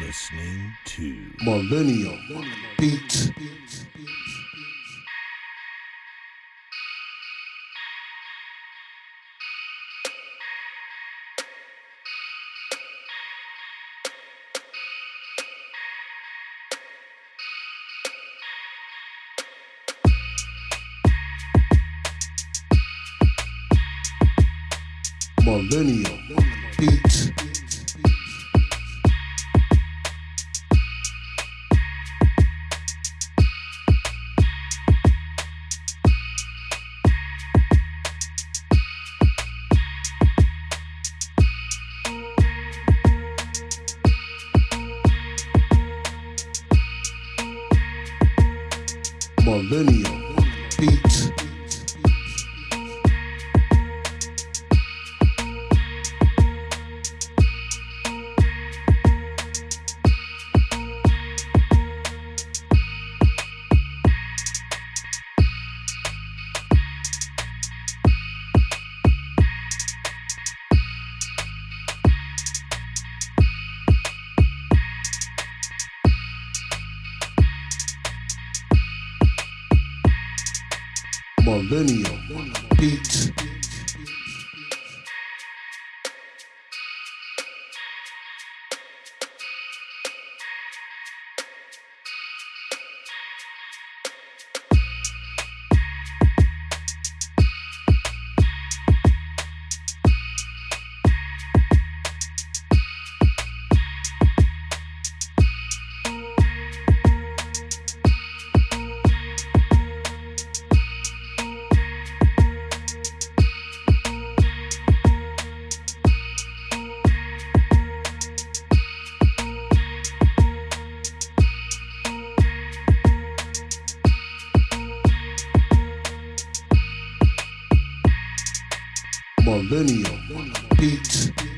listening to Millennium Beat. Millennium Beat. Millennium Beat. Millennium Beat. Millennium Beat.